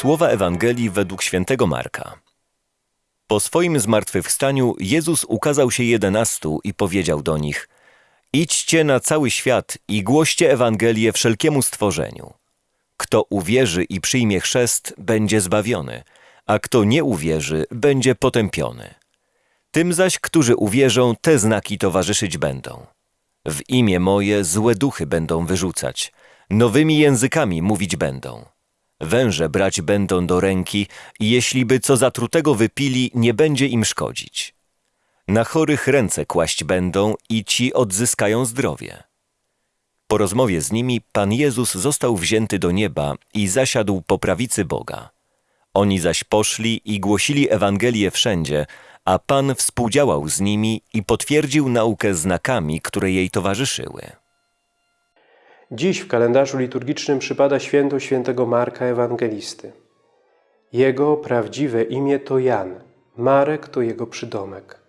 Słowa Ewangelii według świętego Marka. Po swoim zmartwychwstaniu Jezus ukazał się jedenastu i powiedział do nich Idźcie na cały świat i głoście Ewangelię wszelkiemu stworzeniu. Kto uwierzy i przyjmie chrzest, będzie zbawiony, a kto nie uwierzy, będzie potępiony. Tym zaś, którzy uwierzą, te znaki towarzyszyć będą. W imię moje złe duchy będą wyrzucać, nowymi językami mówić będą. Węże brać będą do ręki i jeśli by co zatrutego wypili, nie będzie im szkodzić. Na chorych ręce kłaść będą i ci odzyskają zdrowie. Po rozmowie z nimi Pan Jezus został wzięty do nieba i zasiadł po prawicy Boga. Oni zaś poszli i głosili Ewangelię wszędzie, a Pan współdziałał z nimi i potwierdził naukę znakami, które jej towarzyszyły. Dziś w kalendarzu liturgicznym przypada święto świętego Marka Ewangelisty. Jego prawdziwe imię to Jan, Marek to jego przydomek.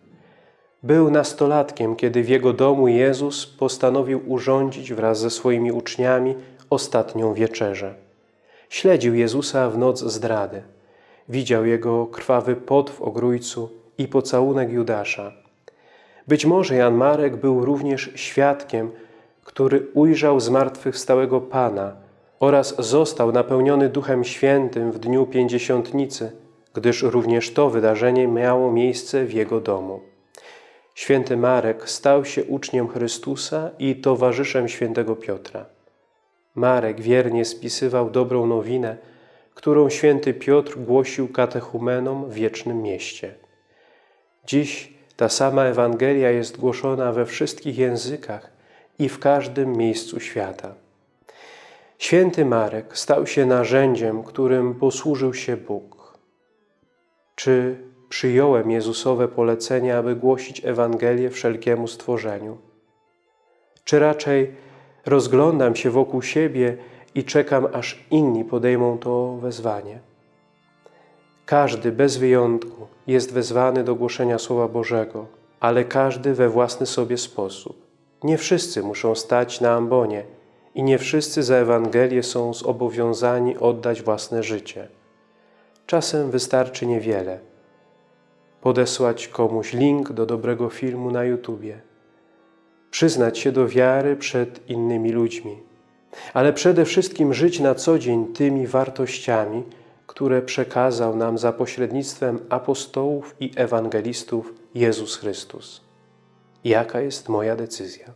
Był nastolatkiem, kiedy w jego domu Jezus postanowił urządzić wraz ze swoimi uczniami ostatnią wieczerzę. Śledził Jezusa w noc zdrady. Widział jego krwawy pot w ogrójcu i pocałunek Judasza. Być może Jan Marek był również świadkiem, który ujrzał zmartwychwstałego Pana oraz został napełniony Duchem Świętym w dniu Pięćdziesiątnicy, gdyż również to wydarzenie miało miejsce w jego domu. Święty Marek stał się uczniem Chrystusa i towarzyszem świętego Piotra. Marek wiernie spisywał dobrą nowinę, którą święty Piotr głosił katechumenom w wiecznym mieście. Dziś ta sama Ewangelia jest głoszona we wszystkich językach i w każdym miejscu świata. Święty Marek stał się narzędziem, którym posłużył się Bóg. Czy przyjąłem Jezusowe polecenie, aby głosić Ewangelię wszelkiemu stworzeniu? Czy raczej rozglądam się wokół siebie i czekam, aż inni podejmą to wezwanie? Każdy bez wyjątku jest wezwany do głoszenia Słowa Bożego, ale każdy we własny sobie sposób. Nie wszyscy muszą stać na ambonie i nie wszyscy za Ewangelię są zobowiązani oddać własne życie. Czasem wystarczy niewiele. Podesłać komuś link do dobrego filmu na YouTubie. Przyznać się do wiary przed innymi ludźmi. Ale przede wszystkim żyć na co dzień tymi wartościami, które przekazał nam za pośrednictwem apostołów i ewangelistów Jezus Chrystus. Jaka jest moja decyzja?